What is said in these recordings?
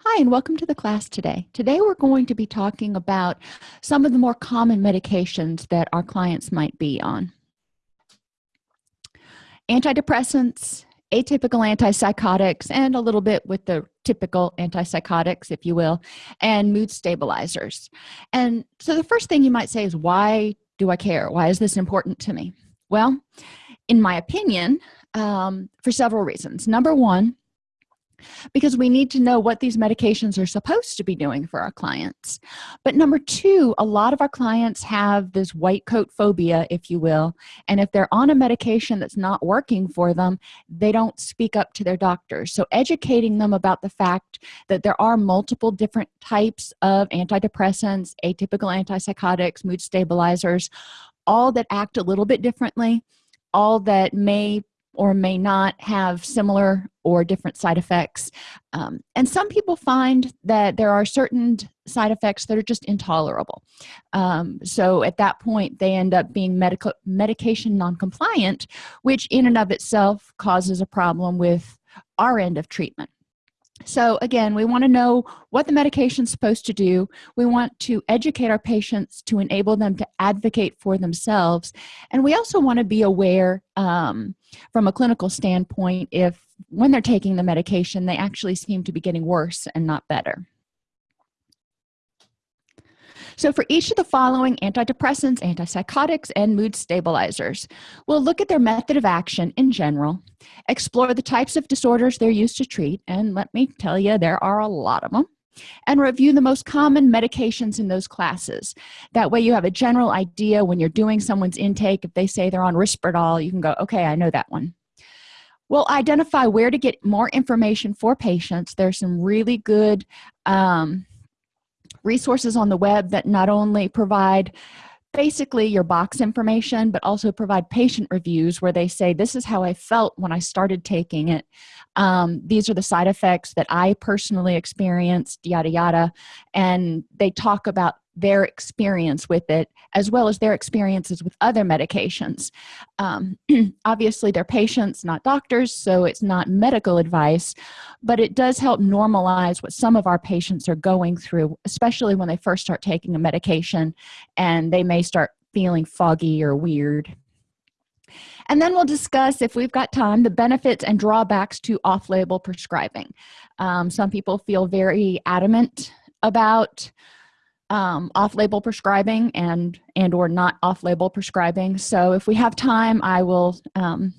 Hi, and welcome to the class today. Today we're going to be talking about some of the more common medications that our clients might be on. Antidepressants, atypical antipsychotics, and a little bit with the typical antipsychotics, if you will, and mood stabilizers. And so the first thing you might say is, why do I care? Why is this important to me? Well, in my opinion, um, for several reasons. Number one, because we need to know what these medications are supposed to be doing for our clients. But number two a lot of our clients have this white coat phobia if you will and if they're on a medication that's not working for them they don't speak up to their doctors so educating them about the fact that there are multiple different types of antidepressants atypical antipsychotics mood stabilizers all that act a little bit differently all that may or may not have similar or different side effects. Um, and some people find that there are certain side effects that are just intolerable. Um, so at that point they end up being medical medication non-compliant which in and of itself causes a problem with our end of treatment so again we want to know what the medication is supposed to do. We want to educate our patients to enable them to advocate for themselves. And we also want to be aware um, from a clinical standpoint if when they're taking the medication they actually seem to be getting worse and not better so for each of the following antidepressants antipsychotics and mood stabilizers we'll look at their method of action in general explore the types of disorders they're used to treat and let me tell you there are a lot of them and review the most common medications in those classes. That way you have a general idea when you're doing someone's intake. If they say they're on risperdal you can go okay i know that one. We'll identify where to get more information for patients. There's some really good um, resources on the web that not only provide basically your box information but also provide patient reviews where they say this is how i felt when i started taking it. Um, these are the side effects that i personally experienced yada yada. And they talk about their experience with it as well as their experiences with other medications. Um, obviously they're patients not doctors so it's not medical advice but it does help normalize what some of our patients are going through especially when they first start taking a medication and they may start feeling foggy or weird. And then we'll discuss if we've got time the benefits and drawbacks to off-label prescribing. Um, some people feel very adamant about um, off-label prescribing and and or not off-label prescribing. So if we have time i will um,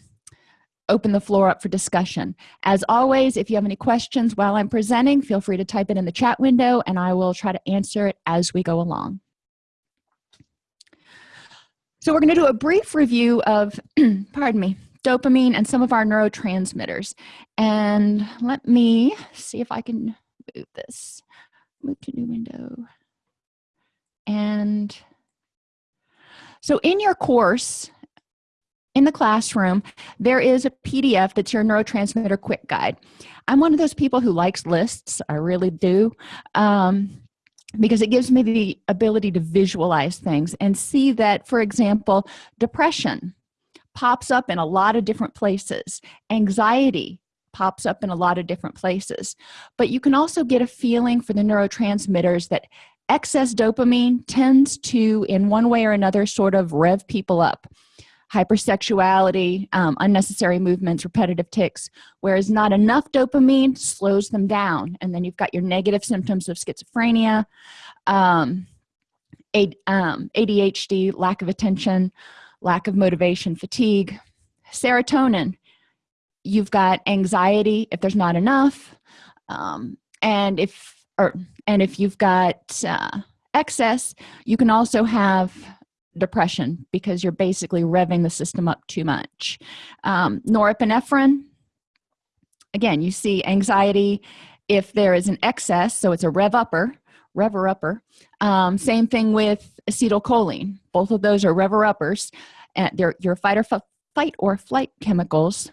open the floor up for discussion. As always if you have any questions while i'm presenting feel free to type it in the chat window and i will try to answer it as we go along. So we're going to do a brief review of pardon me dopamine and some of our neurotransmitters. And let me see if i can move this move to new window and so in your course in the classroom there is a pdf that's your neurotransmitter quick guide. I'm one of those people who likes lists. I really do um, because it gives me the ability to visualize things and see that for example depression pops up in a lot of different places. Anxiety pops up in a lot of different places. But you can also get a feeling for the neurotransmitters that excess dopamine tends to in one way or another sort of rev people up. Hypersexuality um, unnecessary movements repetitive tics whereas not enough dopamine slows them down. And then you've got your negative symptoms of schizophrenia um, um, adhd lack of attention lack of motivation fatigue serotonin. You've got anxiety if there's not enough um, and if or and if you've got uh, excess you can also have depression because you're basically revving the system up too much. Um, norepinephrine again you see anxiety if there is an excess so it's a rev upper rever upper. Um, same thing with acetylcholine. Both of those are rever uppers and they're your fight or fight or flight chemicals.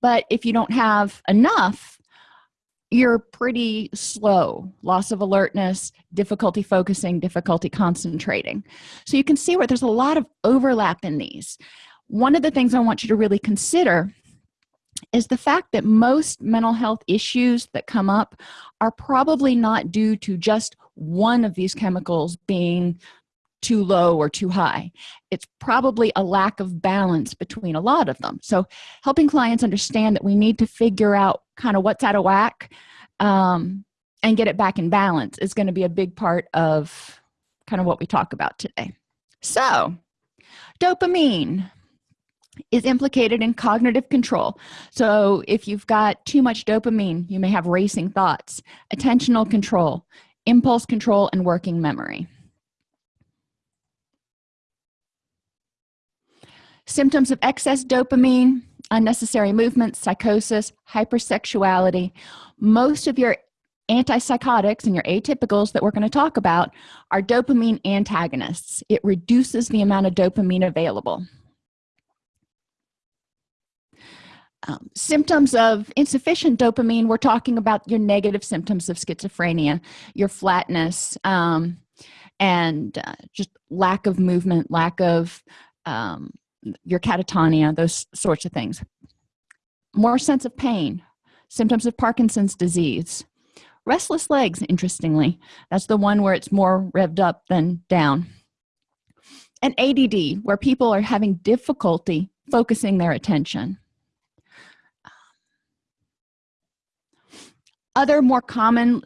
But if you don't have enough you're pretty slow. Loss of alertness difficulty focusing difficulty concentrating. So you can see where there's a lot of overlap in these. One of the things i want you to really consider is the fact that most mental health issues that come up are probably not due to just one of these chemicals being too low or too high. It's probably a lack of balance between a lot of them. So helping clients understand that we need to figure out kind of what's out of whack um, and get it back in balance is going to be a big part of kind of what we talk about today. So dopamine is implicated in cognitive control. So if you've got too much dopamine you may have racing thoughts attentional control impulse control and working memory. Symptoms of excess dopamine unnecessary movements psychosis hypersexuality. Most of your antipsychotics and your atypicals that we're going to talk about are dopamine antagonists. It reduces the amount of dopamine available. Um, symptoms of insufficient dopamine we're talking about your negative symptoms of schizophrenia your flatness um, and uh, just lack of movement lack of um, your catatonia those sorts of things. More sense of pain symptoms of parkinson's disease. Restless legs interestingly. That's the one where it's more revved up than down. And add where people are having difficulty focusing their attention. Other more common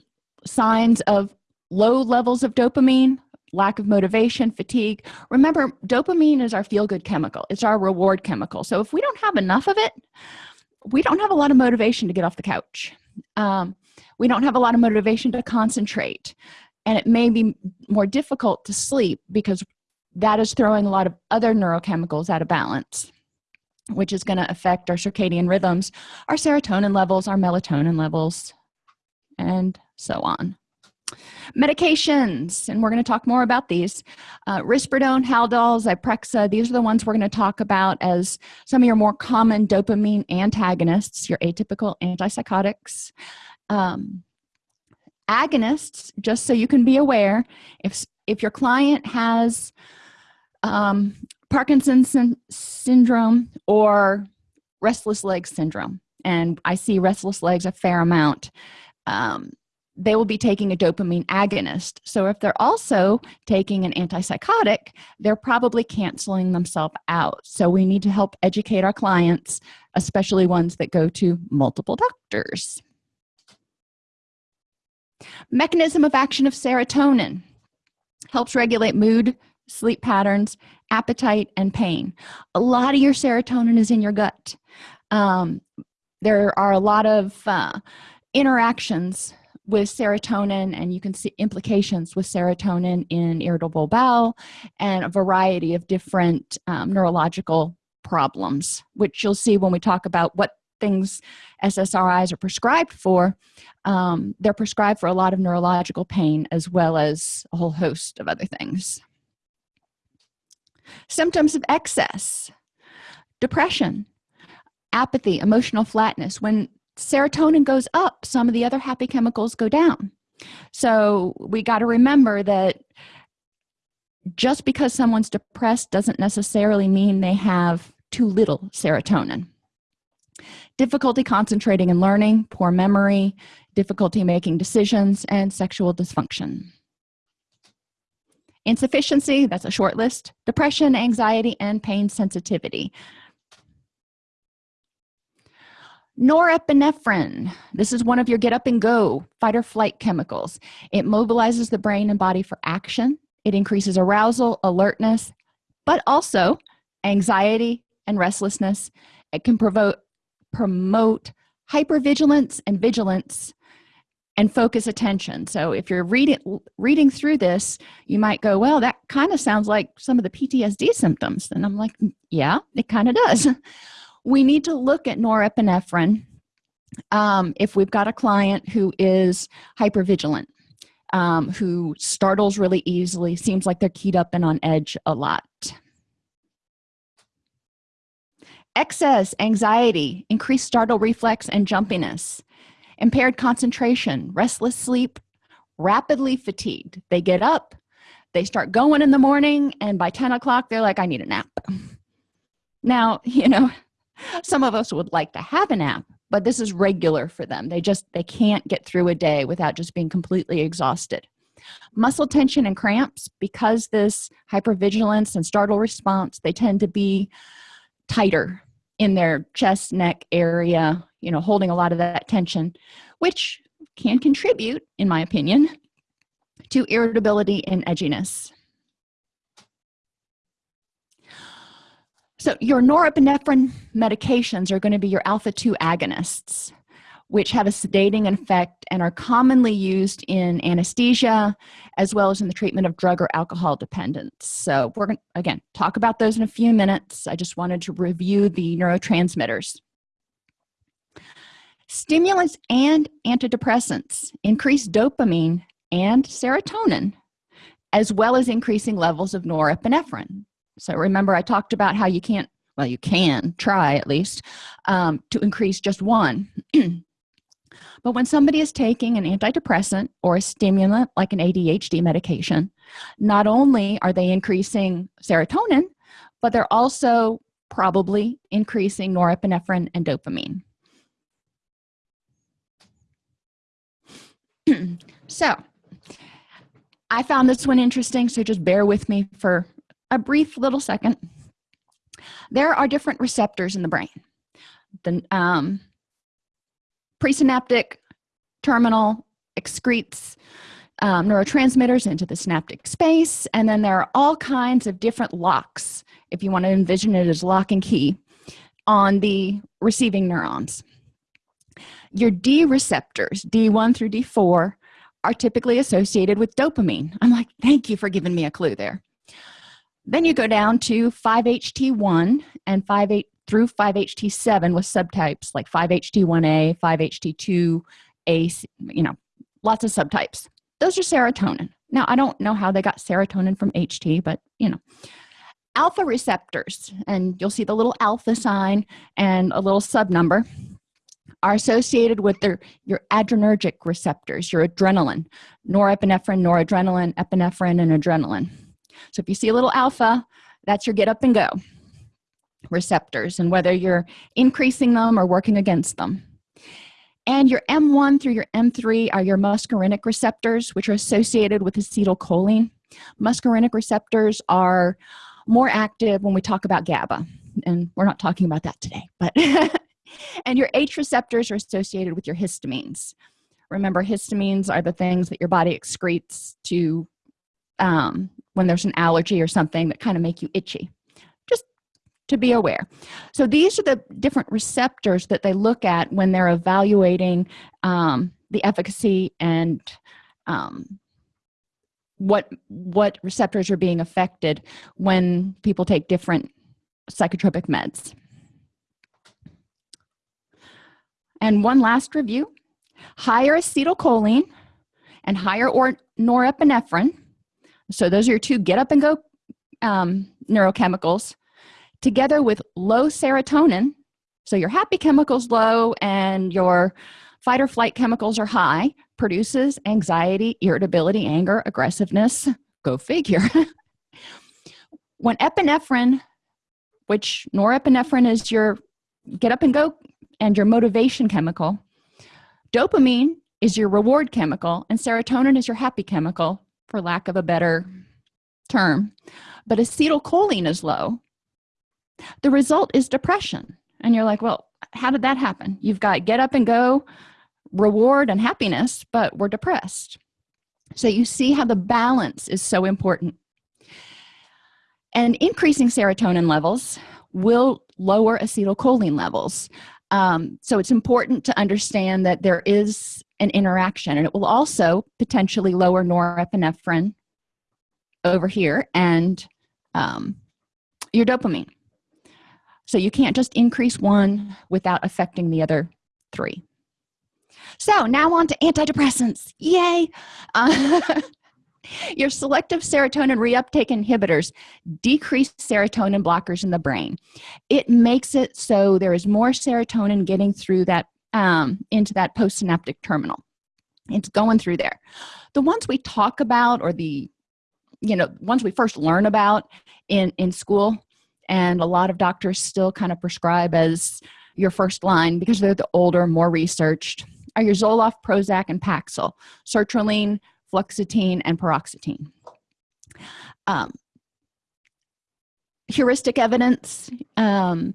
signs of low levels of dopamine lack of motivation fatigue. Remember dopamine is our feel-good chemical. It's our reward chemical. So if we don't have enough of it we don't have a lot of motivation to get off the couch. Um, we don't have a lot of motivation to concentrate. And it may be more difficult to sleep because that is throwing a lot of other neurochemicals out of balance which is going to affect our circadian rhythms our serotonin levels our melatonin levels and so on medications and we're going to talk more about these. Uh, risperidone haldol zyprexa these are the ones we're going to talk about as some of your more common dopamine antagonists your atypical antipsychotics. Um, agonists just so you can be aware if if your client has um, parkinson's syndrome or restless legs syndrome and i see restless legs a fair amount um, they will be taking a dopamine agonist. So if they're also taking an antipsychotic they're probably canceling themselves out. So we need to help educate our clients especially ones that go to multiple doctors. Mechanism of action of serotonin helps regulate mood sleep patterns appetite and pain. A lot of your serotonin is in your gut. Um, there are a lot of uh, interactions with serotonin and you can see implications with serotonin in irritable bowel and a variety of different um, neurological problems which you'll see when we talk about what things ssris are prescribed for. Um, they're prescribed for a lot of neurological pain as well as a whole host of other things. Symptoms of excess. Depression. Apathy. Emotional flatness. When serotonin goes up some of the other happy chemicals go down. So we got to remember that just because someone's depressed doesn't necessarily mean they have too little serotonin. Difficulty concentrating and learning poor memory difficulty making decisions and sexual dysfunction. Insufficiency that's a short list. Depression anxiety and pain sensitivity norepinephrine. This is one of your get up and go fight or flight chemicals. It mobilizes the brain and body for action. It increases arousal alertness but also anxiety and restlessness. It can provoke promote hypervigilance and vigilance and focus attention. So if you're reading reading through this you might go well that kind of sounds like some of the ptsd symptoms. And i'm like mm, yeah it kind of does we need to look at norepinephrine um, if we've got a client who is hypervigilant um, who startles really easily seems like they're keyed up and on edge a lot. Excess anxiety increased startle reflex and jumpiness impaired concentration restless sleep rapidly fatigued. They get up they start going in the morning and by 10 o'clock they're like i need a nap. Now you know some of us would like to have a nap but this is regular for them. They just they can't get through a day without just being completely exhausted. Muscle tension and cramps because this hypervigilance and startle response they tend to be tighter in their chest neck area you know holding a lot of that tension which can contribute in my opinion to irritability and edginess so your norepinephrine medications are going to be your alpha-2 agonists which have a sedating effect and are commonly used in anesthesia as well as in the treatment of drug or alcohol dependence. So we're going to again talk about those in a few minutes. I just wanted to review the neurotransmitters. Stimulants and antidepressants increase dopamine and serotonin as well as increasing levels of norepinephrine so remember i talked about how you can't well you can try at least um, to increase just one. But when somebody is taking an antidepressant or a stimulant like an adhd medication not only are they increasing serotonin but they're also probably increasing norepinephrine and dopamine. So i found this one interesting so just bear with me for a brief little second. There are different receptors in the brain. The um, presynaptic terminal excretes um, neurotransmitters into the synaptic space and then there are all kinds of different locks if you want to envision it as lock and key on the receiving neurons. Your d receptors d1 through d4 are typically associated with dopamine. I'm like thank you for giving me a clue there then you go down to 5ht1 and 5 8 through 5ht7 with subtypes like 5ht1a 5ht2a you know lots of subtypes. Those are serotonin. Now i don't know how they got serotonin from ht but you know. Alpha receptors and you'll see the little alpha sign and a little sub number are associated with their your adrenergic receptors your adrenaline norepinephrine noradrenaline epinephrine and adrenaline so if you see a little alpha that's your get up and go receptors and whether you're increasing them or working against them. And your m1 through your m3 are your muscarinic receptors which are associated with acetylcholine. Muscarinic receptors are more active when we talk about GABA and we're not talking about that today but and your H receptors are associated with your histamines. Remember histamines are the things that your body excretes to um, when there's an allergy or something that kind of make you itchy just to be aware. So these are the different receptors that they look at when they're evaluating um, the efficacy and um, what what receptors are being affected when people take different psychotropic meds. And one last review higher acetylcholine and higher or norepinephrine so those are your two get up and go um, neurochemicals together with low serotonin. So your happy chemicals low and your fight or flight chemicals are high produces anxiety irritability anger aggressiveness. Go figure. When epinephrine which norepinephrine is your get up and go and your motivation chemical dopamine is your reward chemical and serotonin is your happy chemical for lack of a better term. But acetylcholine is low. The result is depression. And you're like well how did that happen? You've got get up and go reward and happiness but we're depressed. So you see how the balance is so important. And increasing serotonin levels will lower acetylcholine levels. Um, so it's important to understand that there is an interaction. And it will also potentially lower norepinephrine over here and um, your dopamine. So you can't just increase one without affecting the other three. So now on to antidepressants. Yay! Uh, your selective serotonin reuptake inhibitors decrease serotonin blockers in the brain. It makes it so there is more serotonin getting through that um, into that postsynaptic terminal. It's going through there. The ones we talk about or the you know ones we first learn about in in school and a lot of doctors still kind of prescribe as your first line because they're the older more researched are your zoloft prozac and paxil sertraline fluoxetine and paroxetine um, heuristic evidence um,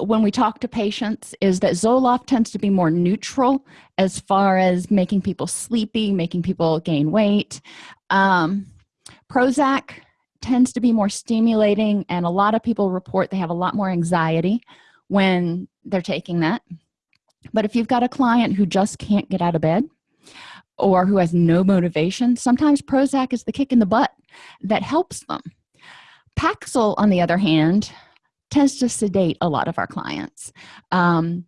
when we talk to patients is that Zoloft tends to be more neutral as far as making people sleepy, making people gain weight. Um, Prozac tends to be more stimulating and a lot of people report they have a lot more anxiety when they're taking that. But if you've got a client who just can't get out of bed or who has no motivation, sometimes Prozac is the kick in the butt that helps them. Paxil, on the other hand, tends to sedate a lot of our clients. Um,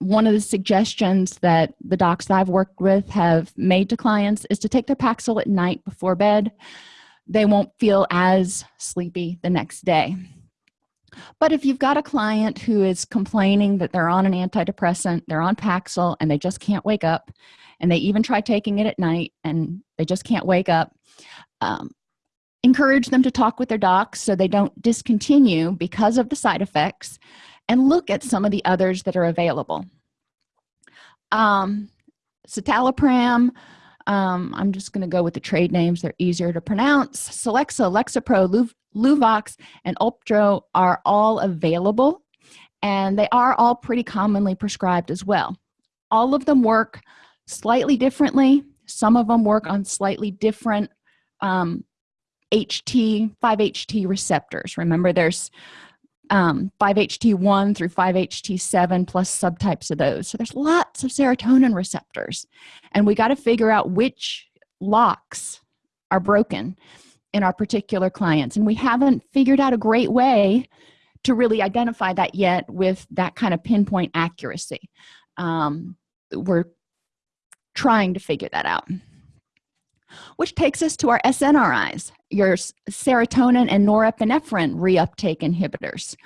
one of the suggestions that the docs that I've worked with have made to clients is to take their Paxil at night before bed. They won't feel as sleepy the next day. But if you've got a client who is complaining that they're on an antidepressant, they're on Paxil, and they just can't wake up, and they even try taking it at night and they just can't wake up, um, encourage them to talk with their docs so they don't discontinue because of the side effects and look at some of the others that are available. Um, citalopram um, I'm just going to go with the trade names they're easier to pronounce. Celexa, Lexapro, Luvox and Uptro are all available and they are all pretty commonly prescribed as well. All of them work slightly differently. Some of them work on slightly different um, HT 5-HT receptors. Remember there's um, 5-HT1 through 5-HT7 plus subtypes of those. So there's lots of serotonin receptors. And we got to figure out which locks are broken in our particular clients. And we haven't figured out a great way to really identify that yet with that kind of pinpoint accuracy. Um, we're trying to figure that out. Which takes us to our SNRIs, your serotonin and norepinephrine reuptake inhibitors.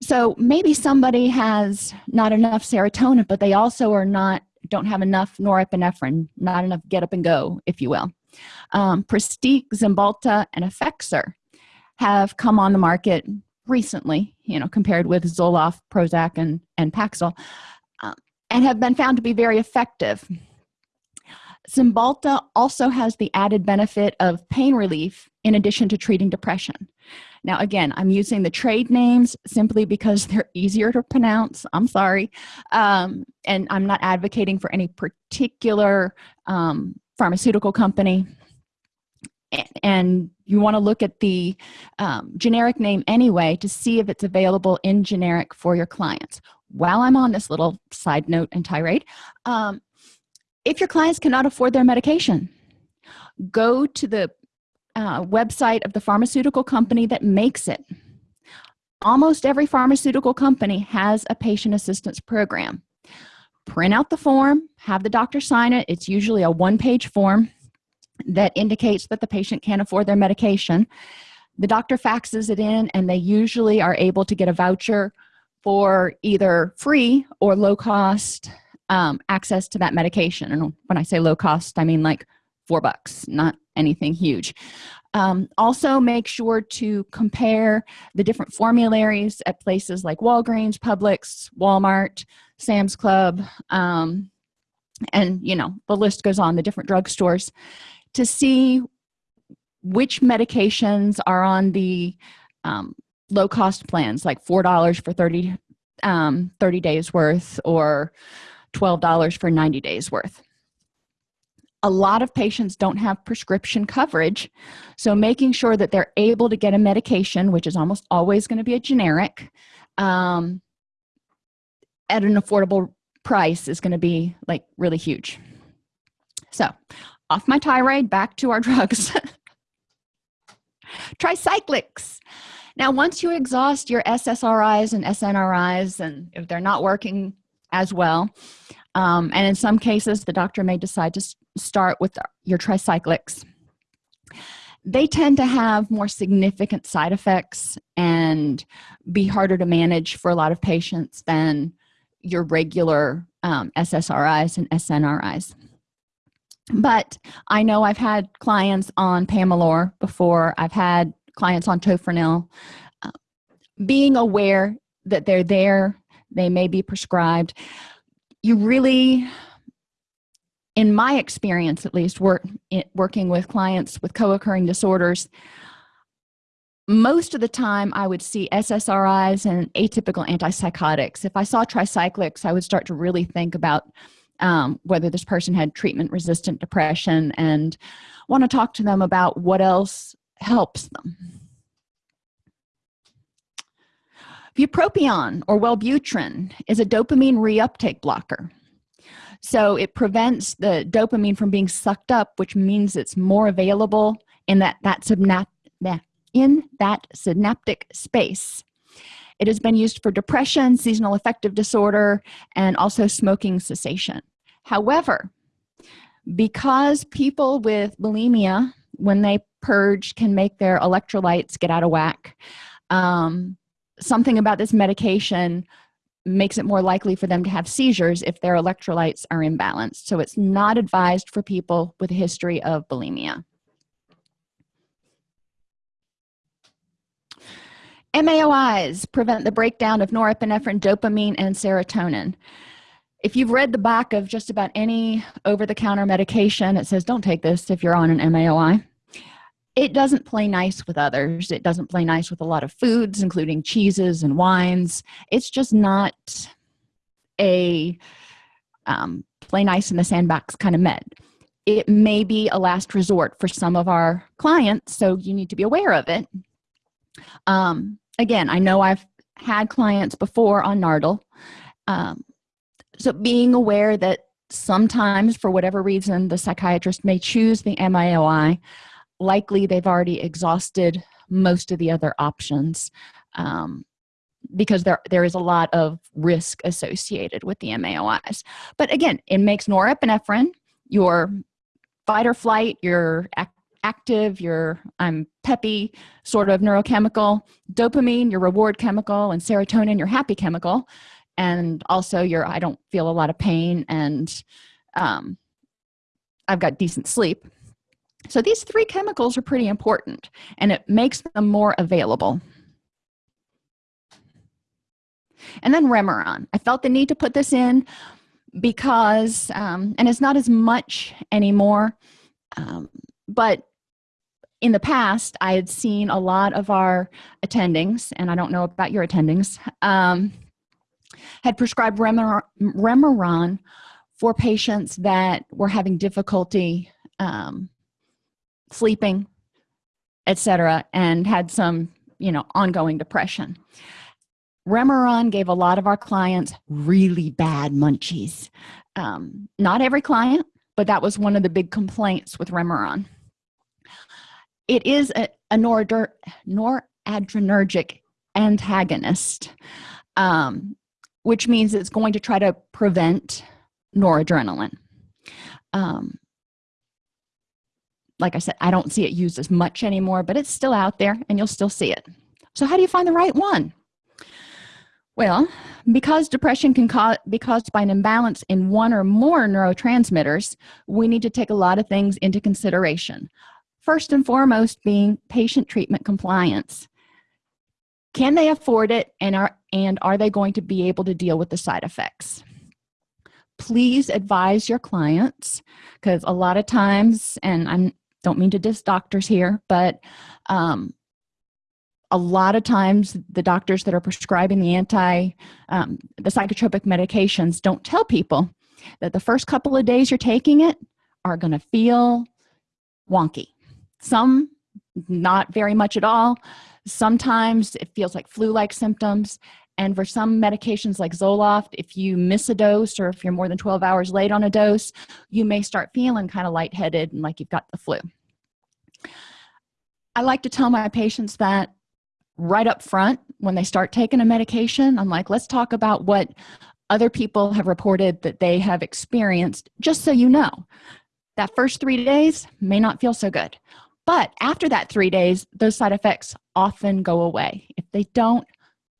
So maybe somebody has not enough serotonin, but they also are not don't have enough norepinephrine, not enough get up and go, if you will. Um, Cymbalta, and Effexor have come on the market recently, you know, compared with Zoloft, Prozac, and, and Paxil, um, and have been found to be very effective Cymbalta also has the added benefit of pain relief in addition to treating depression. Now, again, I'm using the trade names simply because they're easier to pronounce. I'm sorry. Um, and I'm not advocating for any particular um, pharmaceutical company. And you want to look at the um, generic name anyway to see if it's available in generic for your clients. While I'm on this little side note and tirade, um, if your clients cannot afford their medication go to the uh, website of the pharmaceutical company that makes it. Almost every pharmaceutical company has a patient assistance program. Print out the form have the doctor sign it. It's usually a one-page form that indicates that the patient can't afford their medication. The doctor faxes it in and they usually are able to get a voucher for either free or low cost um, access to that medication. And when i say low cost i mean like four bucks not anything huge. Um, also make sure to compare the different formularies at places like walgreens publix walmart sam's club um, and you know the list goes on the different drugstores to see which medications are on the um, low cost plans like four dollars for 30 um, 30 days worth or $12 for 90 days worth. A lot of patients don't have prescription coverage so making sure that they're able to get a medication which is almost always going to be a generic um, at an affordable price is going to be like really huge. So off my tirade back to our drugs. Tricyclics. Now once you exhaust your ssris and snris and if they're not working as well. Um, and in some cases the doctor may decide to start with your tricyclics. They tend to have more significant side effects and be harder to manage for a lot of patients than your regular um, SSRIs and SNRIs but I know I've had clients on Pamelor before. I've had clients on Tofranil uh, being aware that they're there they may be prescribed. You really in my experience at least work working with clients with co-occurring disorders most of the time i would see ssris and atypical antipsychotics. If i saw tricyclics i would start to really think about um, whether this person had treatment resistant depression and want to talk to them about what else helps them bupropion or wellbutrin is a dopamine reuptake blocker. So it prevents the dopamine from being sucked up which means it's more available in that that in that synaptic space. It has been used for depression seasonal affective disorder and also smoking cessation. However because people with bulimia when they purge can make their electrolytes get out of whack um, something about this medication makes it more likely for them to have seizures if their electrolytes are imbalanced. So it's not advised for people with a history of bulimia. MAOIs prevent the breakdown of norepinephrine, dopamine, and serotonin. If you've read the back of just about any over-the-counter medication, it says don't take this if you're on an MAOI it doesn't play nice with others. It doesn't play nice with a lot of foods including cheeses and wines. It's just not a um, play nice in the sandbox kind of med. It may be a last resort for some of our clients so you need to be aware of it. Um, again i know i've had clients before on nardil um, so being aware that sometimes for whatever reason the psychiatrist may choose the MAOI likely they've already exhausted most of the other options um, because there there is a lot of risk associated with the MAOIs but again it makes norepinephrine your fight or flight your ac active your I'm peppy sort of neurochemical dopamine your reward chemical and serotonin your happy chemical and also your I don't feel a lot of pain and um, I've got decent sleep so these three chemicals are pretty important and it makes them more available. And then remeron. I felt the need to put this in because um, and it's not as much anymore um, but in the past i had seen a lot of our attendings and i don't know about your attendings um, had prescribed remeron, remeron for patients that were having difficulty um, sleeping etc and had some you know ongoing depression. Remeron gave a lot of our clients really bad munchies. Um, not every client but that was one of the big complaints with remeron. It is a, a noradrenergic antagonist um, which means it's going to try to prevent noradrenaline. Um, like i said i don't see it used as much anymore but it's still out there and you'll still see it. So how do you find the right one? Well because depression can be caused by an imbalance in one or more neurotransmitters we need to take a lot of things into consideration. First and foremost being patient treatment compliance. Can they afford it and are and are they going to be able to deal with the side effects? Please advise your clients because a lot of times and i'm don't mean to diss doctors here but um, a lot of times the doctors that are prescribing the anti um, the psychotropic medications don't tell people that the first couple of days you're taking it are going to feel wonky. Some not very much at all. Sometimes it feels like flu-like symptoms and for some medications like Zoloft if you miss a dose or if you're more than 12 hours late on a dose you may start feeling kind of lightheaded and like you've got the flu. I like to tell my patients that right up front when they start taking a medication I'm like let's talk about what other people have reported that they have experienced just so you know. That first three days may not feel so good but after that three days those side effects often go away. If they don't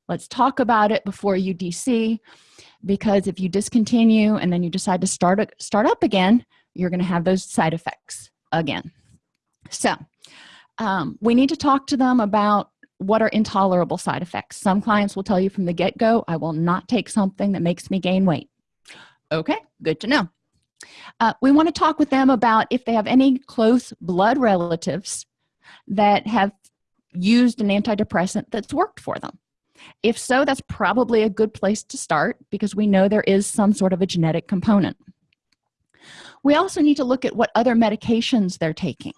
let's talk about it before you dc because if you discontinue and then you decide to start start up again you're going to have those side effects again. So um, we need to talk to them about what are intolerable side effects. Some clients will tell you from the get-go i will not take something that makes me gain weight. Okay good to know. Uh, we want to talk with them about if they have any close blood relatives that have used an antidepressant that's worked for them if so that's probably a good place to start because we know there is some sort of a genetic component. We also need to look at what other medications they're taking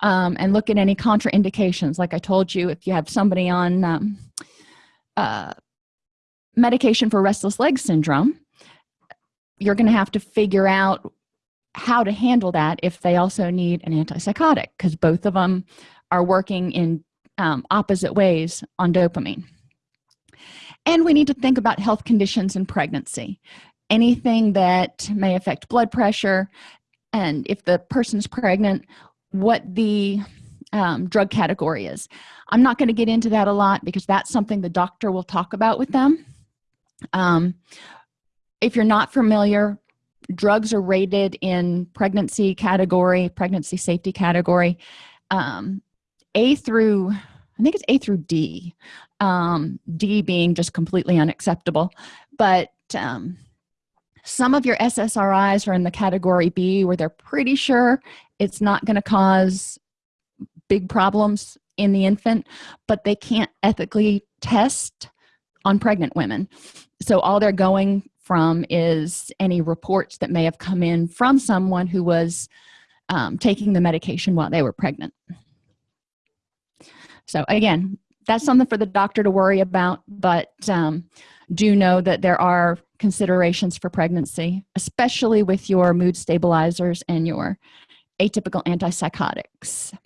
um, and look at any contraindications. Like i told you if you have somebody on um, uh, medication for restless leg syndrome you're going to have to figure out how to handle that if they also need an antipsychotic because both of them are working in um, opposite ways on dopamine and we need to think about health conditions in pregnancy. Anything that may affect blood pressure and if the person's pregnant what the um, drug category is. I'm not going to get into that a lot because that's something the doctor will talk about with them. Um, if you're not familiar drugs are rated in pregnancy category pregnancy safety category. Um, a through i think it's a through d um, d being just completely unacceptable. But um, some of your ssris are in the category b where they're pretty sure it's not going to cause big problems in the infant but they can't ethically test on pregnant women. So all they're going from is any reports that may have come in from someone who was um, taking the medication while they were pregnant so again that's something for the doctor to worry about but um, do know that there are considerations for pregnancy especially with your mood stabilizers and your atypical antipsychotics.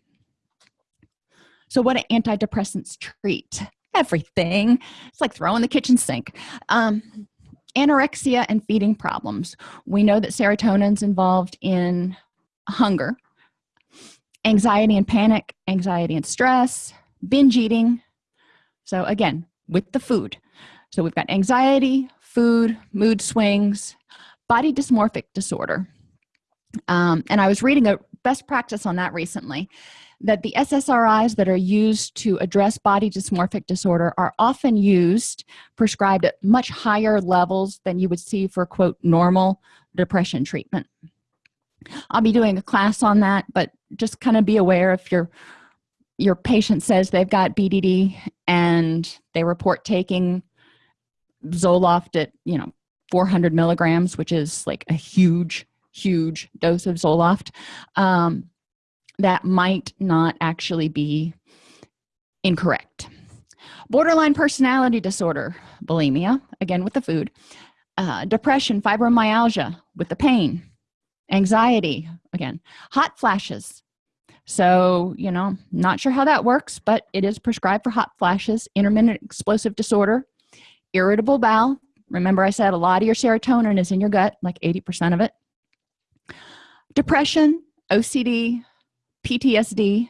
So what do antidepressants treat? Everything. It's like throwing the kitchen sink. Um, anorexia and feeding problems. We know that serotonin's involved in hunger anxiety and panic anxiety and stress binge eating. So again with the food. So we've got anxiety food mood swings body dysmorphic disorder. Um, and i was reading a best practice on that recently that the ssris that are used to address body dysmorphic disorder are often used prescribed at much higher levels than you would see for quote normal depression treatment. I'll be doing a class on that but just kind of be aware if you're your patient says they've got BDD and they report taking Zoloft at you know 400 milligrams which is like a huge huge dose of Zoloft um, that might not actually be incorrect. Borderline personality disorder bulimia again with the food uh, depression fibromyalgia with the pain anxiety again hot flashes so you know not sure how that works but it is prescribed for hot flashes intermittent explosive disorder irritable bowel. Remember i said a lot of your serotonin is in your gut like 80 percent of it. Depression ocd ptsd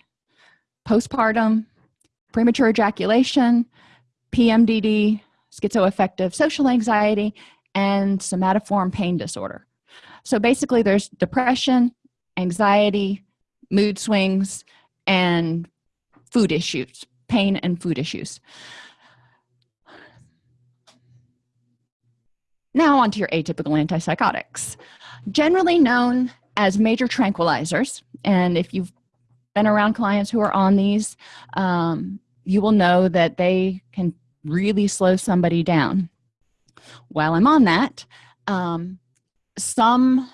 postpartum premature ejaculation pmdd schizoaffective social anxiety and somatoform pain disorder. So basically there's depression anxiety mood swings and food issues pain and food issues. Now on to your atypical antipsychotics. Generally known as major tranquilizers and if you've been around clients who are on these um, you will know that they can really slow somebody down. While i'm on that um, some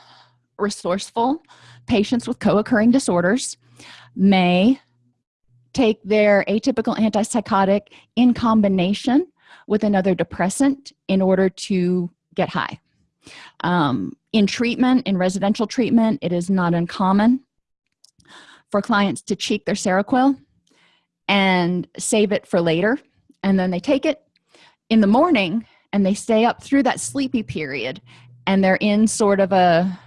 resourceful patients with co-occurring disorders may take their atypical antipsychotic in combination with another depressant in order to get high. Um, in treatment in residential treatment it is not uncommon for clients to cheek their seroquel and save it for later and then they take it in the morning and they stay up through that sleepy period and they're in sort of a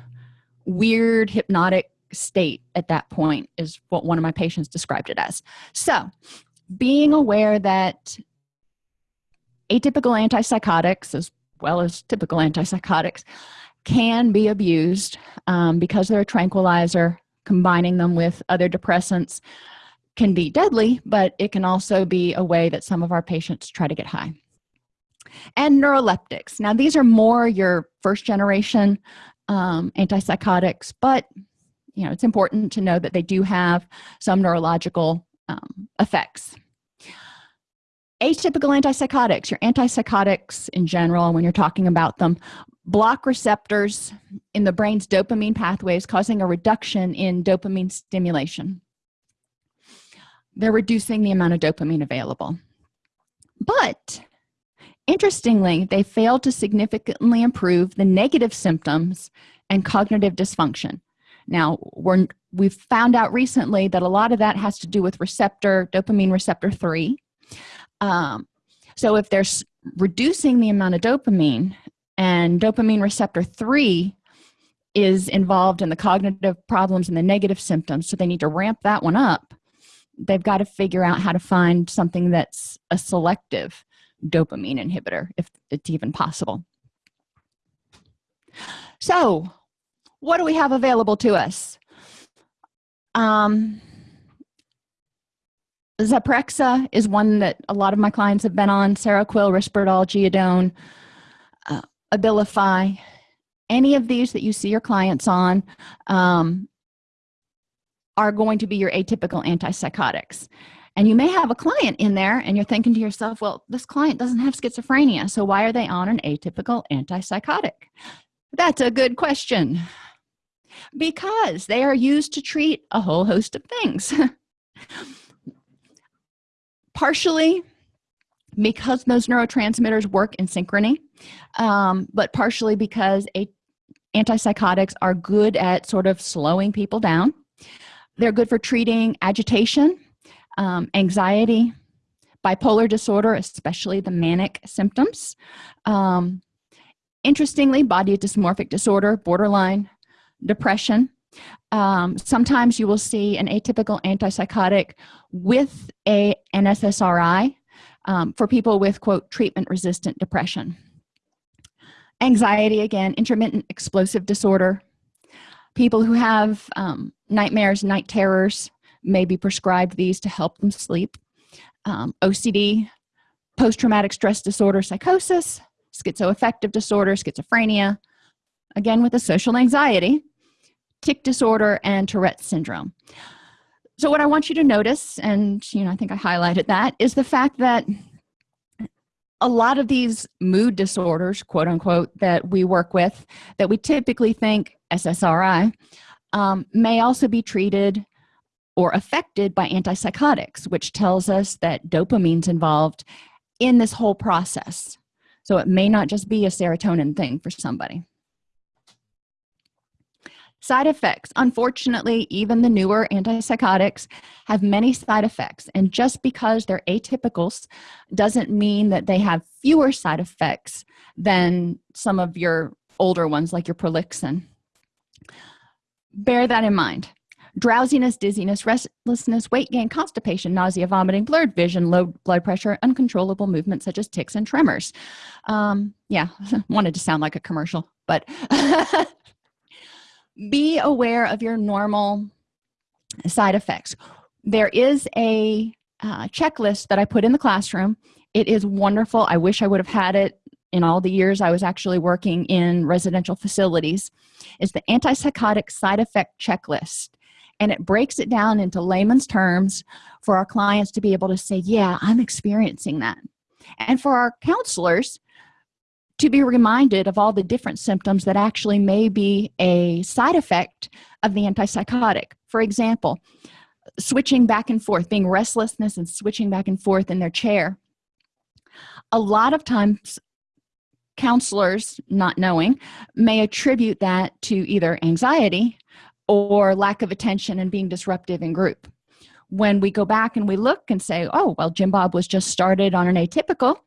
weird hypnotic state at that point is what one of my patients described it as. So being aware that atypical antipsychotics as well as typical antipsychotics can be abused um, because they're a tranquilizer combining them with other depressants can be deadly but it can also be a way that some of our patients try to get high. And neuroleptics. Now these are more your first generation um, antipsychotics but you know it's important to know that they do have some neurological um, effects. Atypical antipsychotics your antipsychotics in general when you're talking about them block receptors in the brain's dopamine pathways causing a reduction in dopamine stimulation. They're reducing the amount of dopamine available. But interestingly they failed to significantly improve the negative symptoms and cognitive dysfunction. Now we're we've found out recently that a lot of that has to do with receptor dopamine receptor 3 um, so if they're reducing the amount of dopamine and dopamine receptor 3 is involved in the cognitive problems and the negative symptoms so they need to ramp that one up they've got to figure out how to find something that's a selective dopamine inhibitor if it's even possible. So what do we have available to us? Um Zyprexa is one that a lot of my clients have been on Seroquel, Risperdal, Geodon, uh, Abilify. Any of these that you see your clients on um, are going to be your atypical antipsychotics and you may have a client in there and you're thinking to yourself well this client doesn't have schizophrenia so why are they on an atypical antipsychotic? That's a good question. Because they are used to treat a whole host of things. Partially because those neurotransmitters work in synchrony um, but partially because a antipsychotics are good at sort of slowing people down. They're good for treating agitation um, anxiety bipolar disorder especially the manic symptoms. Um, interestingly body dysmorphic disorder borderline depression. Um, sometimes you will see an atypical antipsychotic with a an ssri um, for people with quote treatment resistant depression. Anxiety again intermittent explosive disorder. People who have um, nightmares night terrors may be prescribed these to help them sleep. Um, ocd post-traumatic stress disorder psychosis schizoaffective disorder schizophrenia again with a social anxiety tic disorder and tourette's syndrome. So what i want you to notice and you know i think i highlighted that is the fact that a lot of these mood disorders quote unquote that we work with that we typically think ssri um, may also be treated or affected by antipsychotics which tells us that dopamine's involved in this whole process. So it may not just be a serotonin thing for somebody. Side effects. Unfortunately even the newer antipsychotics have many side effects and just because they're atypicals doesn't mean that they have fewer side effects than some of your older ones like your prolixin. Bear that in mind drowsiness dizziness restlessness weight gain constipation nausea vomiting blurred vision low blood pressure uncontrollable movement such as tics and tremors. Um yeah wanted to sound like a commercial but be aware of your normal side effects. There is a uh, checklist that i put in the classroom. It is wonderful. I wish i would have had it in all the years i was actually working in residential facilities. Is the antipsychotic side effect checklist and it breaks it down into layman's terms for our clients to be able to say yeah i'm experiencing that. And for our counselors to be reminded of all the different symptoms that actually may be a side effect of the antipsychotic. For example switching back and forth being restlessness and switching back and forth in their chair. A lot of times counselors not knowing may attribute that to either anxiety or lack of attention and being disruptive in group. When we go back and we look and say oh well jim bob was just started on an atypical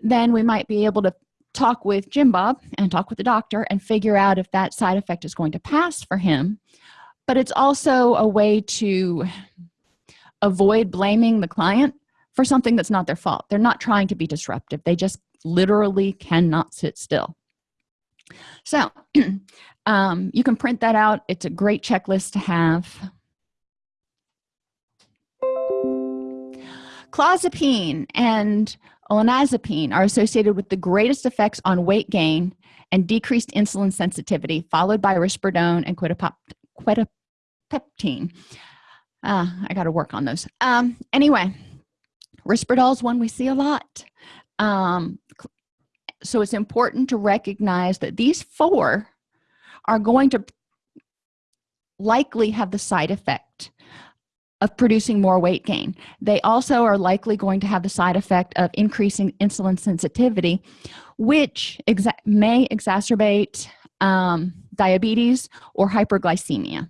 then we might be able to talk with jim bob and talk with the doctor and figure out if that side effect is going to pass for him. But it's also a way to avoid blaming the client for something that's not their fault. They're not trying to be disruptive. They just literally cannot sit still. So um, you can print that out. It's a great checklist to have. Clozapine and olanzapine are associated with the greatest effects on weight gain and decreased insulin sensitivity followed by risperidone and quetiapine uh, i got to work on those. Um, anyway Risperdal is one we see a lot. Um, so it's important to recognize that these four are going to likely have the side effect of producing more weight gain. They also are likely going to have the side effect of increasing insulin sensitivity which exa may exacerbate um, diabetes or hyperglycemia.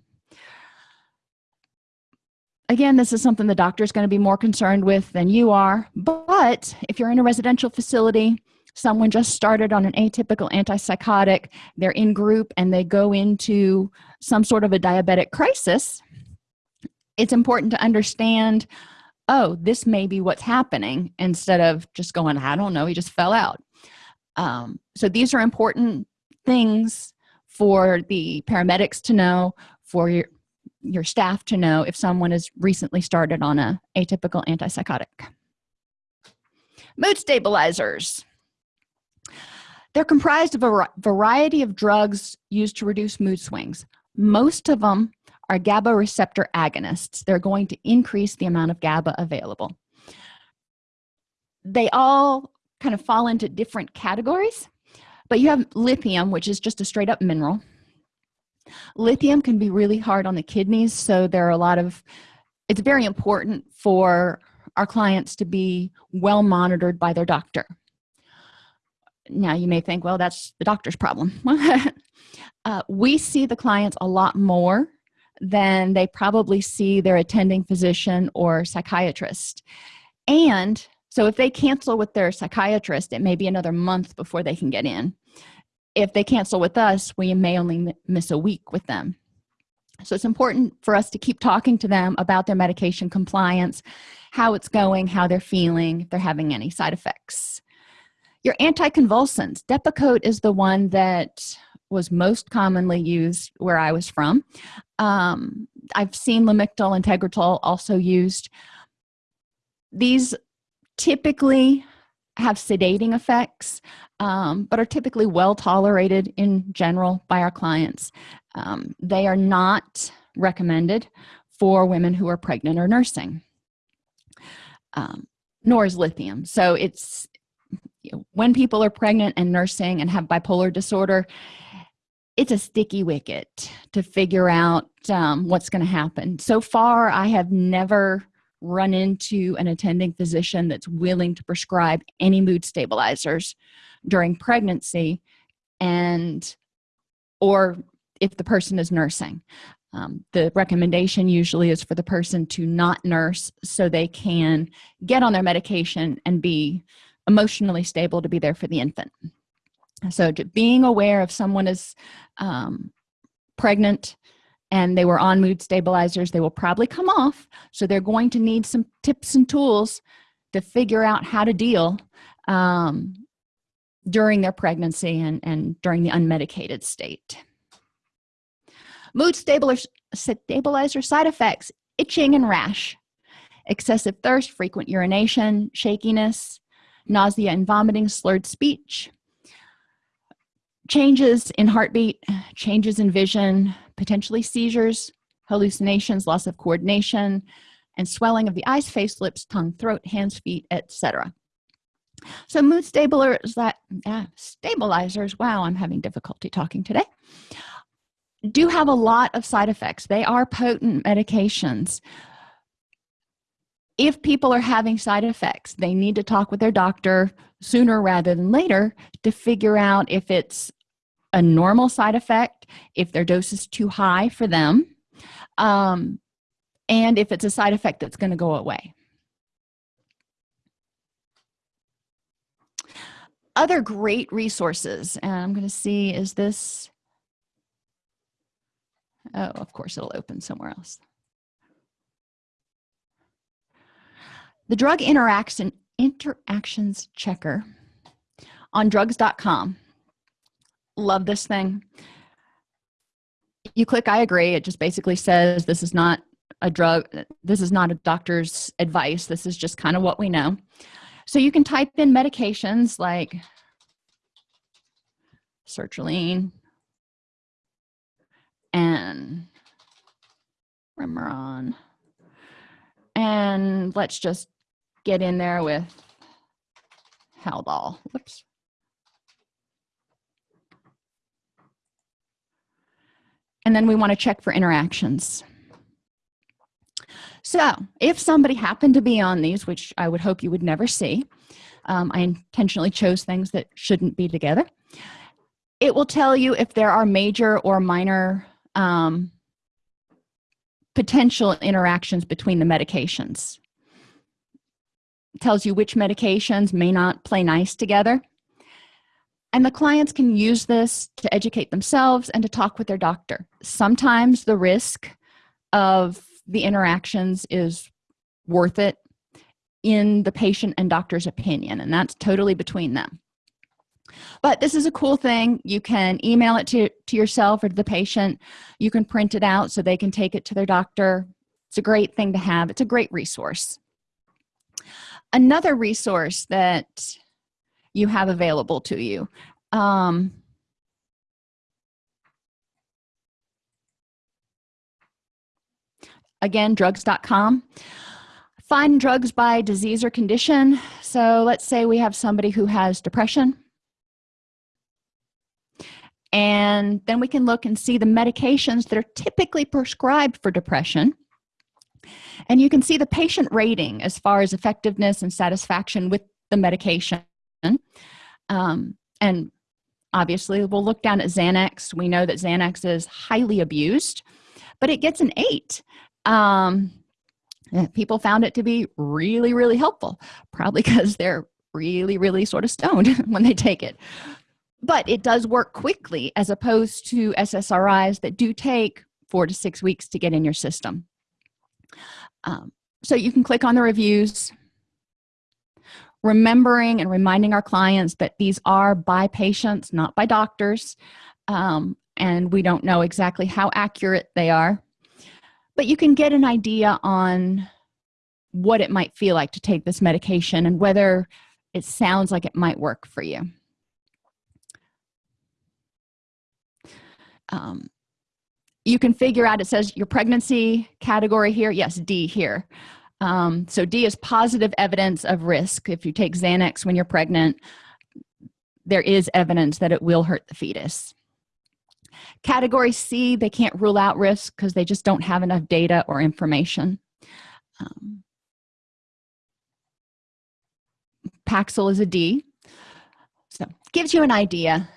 Again this is something the doctor is going to be more concerned with than you are but if you're in a residential facility someone just started on an atypical antipsychotic. They're in group and they go into some sort of a diabetic crisis. It's important to understand oh this may be what's happening instead of just going i don't know he just fell out. Um, so these are important things for the paramedics to know for your your staff to know if someone has recently started on a atypical antipsychotic. Mood stabilizers they're comprised of a variety of drugs used to reduce mood swings. Most of them are GABA receptor agonists. They're going to increase the amount of GABA available. They all kind of fall into different categories but you have lithium which is just a straight up mineral. Lithium can be really hard on the kidneys so there are a lot of it's very important for our clients to be well monitored by their doctor now you may think well that's the doctor's problem. Uh, we see the clients a lot more than they probably see their attending physician or psychiatrist. And so if they cancel with their psychiatrist it may be another month before they can get in. If they cancel with us we may only miss a week with them. So it's important for us to keep talking to them about their medication compliance how it's going how they're feeling if they're having any side effects your anticonvulsants. Depakote is the one that was most commonly used where i was from. Um, i've seen lamictal and tegretol also used. These typically have sedating effects um, but are typically well tolerated in general by our clients. Um, they are not recommended for women who are pregnant or nursing. Um, nor is lithium. So it's when people are pregnant and nursing and have bipolar disorder it's a sticky wicket to figure out um, what's going to happen. So far i have never run into an attending physician that's willing to prescribe any mood stabilizers during pregnancy and or if the person is nursing. Um, the recommendation usually is for the person to not nurse so they can get on their medication and be emotionally stable to be there for the infant. So being aware if someone is um, pregnant and they were on mood stabilizers they will probably come off. So they're going to need some tips and tools to figure out how to deal um, during their pregnancy and, and during the unmedicated state. Mood stabilizer, stabilizer side effects itching and rash excessive thirst frequent urination shakiness nausea and vomiting slurred speech changes in heartbeat changes in vision potentially seizures hallucinations loss of coordination and swelling of the eyes face lips tongue throat hands feet etc so mood stabilizers that yeah, uh, uh, stabilizers wow i'm having difficulty talking today do have a lot of side effects. They are potent medications if people are having side effects they need to talk with their doctor sooner rather than later to figure out if it's a normal side effect if their dose is too high for them um, and if it's a side effect that's going to go away. Other great resources and i'm going to see is this? Oh of course it'll open somewhere else the drug interaction interactions checker on drugs.com love this thing. You click i agree it just basically says this is not a drug this is not a doctor's advice this is just kind of what we know. So you can type in medications like sertraline and Remeron. And let's just get in there with Haldol. Whoops. And then we want to check for interactions. So if somebody happened to be on these which i would hope you would never see um, i intentionally chose things that shouldn't be together it will tell you if there are major or minor um, potential interactions between the medications tells you which medications may not play nice together. And the clients can use this to educate themselves and to talk with their doctor. Sometimes the risk of the interactions is worth it in the patient and doctor's opinion and that's totally between them. But this is a cool thing. You can email it to, to yourself or to the patient. You can print it out so they can take it to their doctor. It's a great thing to have. It's a great resource another resource that you have available to you. Um, again drugs.com find drugs by disease or condition. So let's say we have somebody who has depression. And then we can look and see the medications that are typically prescribed for depression and you can see the patient rating as far as effectiveness and satisfaction with the medication. Um, and obviously we'll look down at xanax. We know that xanax is highly abused but it gets an eight. Um, people found it to be really really helpful probably because they're really really sort of stoned when they take it. But it does work quickly as opposed to ssris that do take four to six weeks to get in your system um, so you can click on the reviews remembering and reminding our clients that these are by patients not by doctors. Um, and we don't know exactly how accurate they are but you can get an idea on what it might feel like to take this medication and whether it sounds like it might work for you. Um, you can figure out it says your pregnancy category here. Yes d here. Um, so d is positive evidence of risk. If you take xanax when you're pregnant there is evidence that it will hurt the fetus. Category c they can't rule out risk because they just don't have enough data or information. Um, paxil is a d. So gives you an idea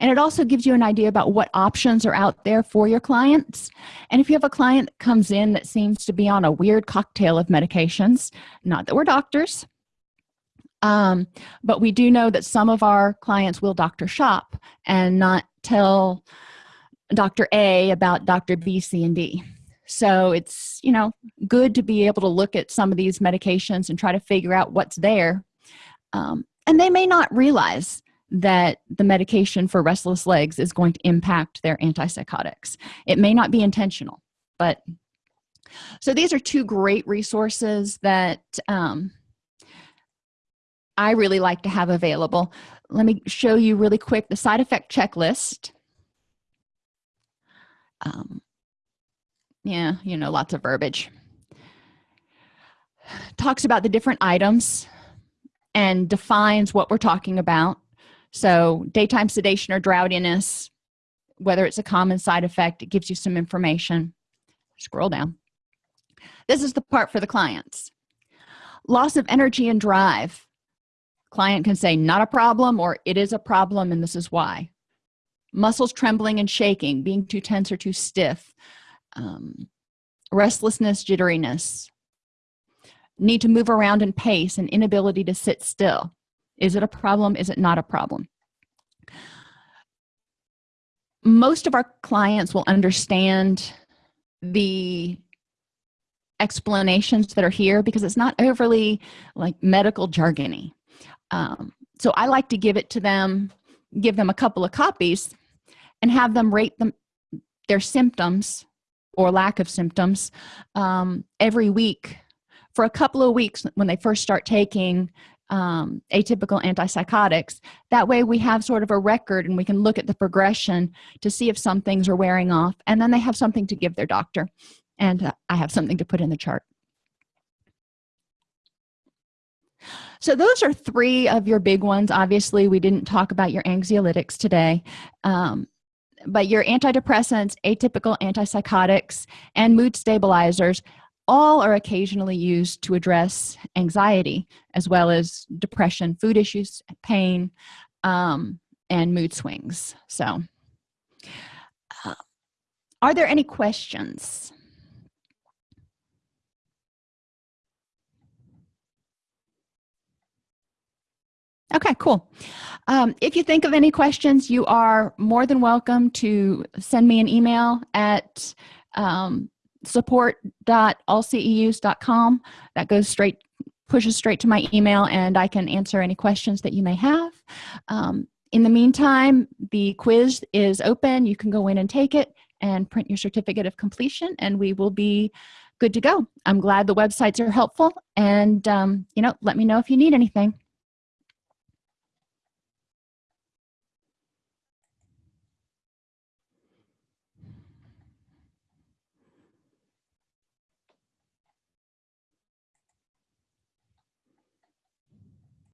and it also gives you an idea about what options are out there for your clients. And if you have a client that comes in that seems to be on a weird cocktail of medications not that we're doctors um, but we do know that some of our clients will doctor shop and not tell dr a about dr b c and d. So it's you know good to be able to look at some of these medications and try to figure out what's there. Um, and they may not realize that the medication for restless legs is going to impact their antipsychotics. It may not be intentional but so these are two great resources that um, I really like to have available. Let me show you really quick the side effect checklist. Um, yeah you know lots of verbiage. Talks about the different items and defines what we're talking about so daytime sedation or drowsiness whether it's a common side effect it gives you some information. Scroll down. This is the part for the clients. Loss of energy and drive. Client can say not a problem or it is a problem and this is why. Muscles trembling and shaking being too tense or too stiff. Um, restlessness jitteriness. Need to move around and pace and inability to sit still is it a problem? Is it not a problem? Most of our clients will understand the explanations that are here because it's not overly like medical jargony. Um, so i like to give it to them give them a couple of copies and have them rate them their symptoms or lack of symptoms um, every week for a couple of weeks when they first start taking um, atypical antipsychotics. That way we have sort of a record and we can look at the progression to see if some things are wearing off. And then they have something to give their doctor. And uh, i have something to put in the chart. So those are three of your big ones. Obviously we didn't talk about your anxiolytics today um, but your antidepressants atypical antipsychotics and mood stabilizers all are occasionally used to address anxiety as well as depression food issues pain um, and mood swings. So uh, are there any questions? Okay cool. Um, if you think of any questions you are more than welcome to send me an email at um, support.allceus.com that goes straight pushes straight to my email and I can answer any questions that you may have. Um, in the meantime the quiz is open. You can go in and take it and print your certificate of completion and we will be good to go. I'm glad the websites are helpful and um, you know let me know if you need anything